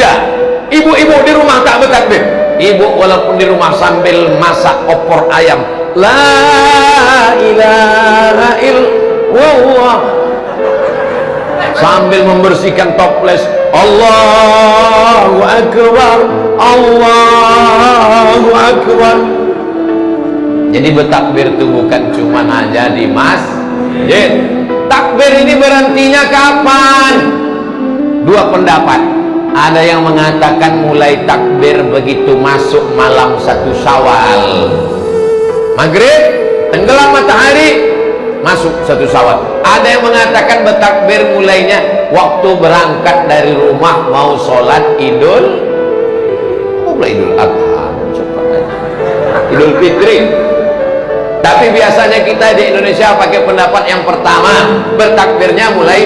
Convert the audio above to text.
bertakbir di masjid aja ibu-ibu di rumah tak bertakbir. Ibu walaupun di rumah sambil masak opor ayam. La ilaha illallah. Sambil membersihkan toples. Allahu Akbar. Allahu Akbar. Jadi bertakbir itu bukan cuma aja di masjid. Takbir ini berhentinya kapan? Dua pendapat ada yang mengatakan mulai takbir begitu masuk malam satu syawal. Maghrib tenggelam matahari masuk satu syawal. Ada yang mengatakan bertakbir mulainya waktu berangkat dari rumah mau sholat idul mulai idul adha idul fitri. Tapi biasanya kita di Indonesia pakai pendapat yang pertama bertakbirnya mulai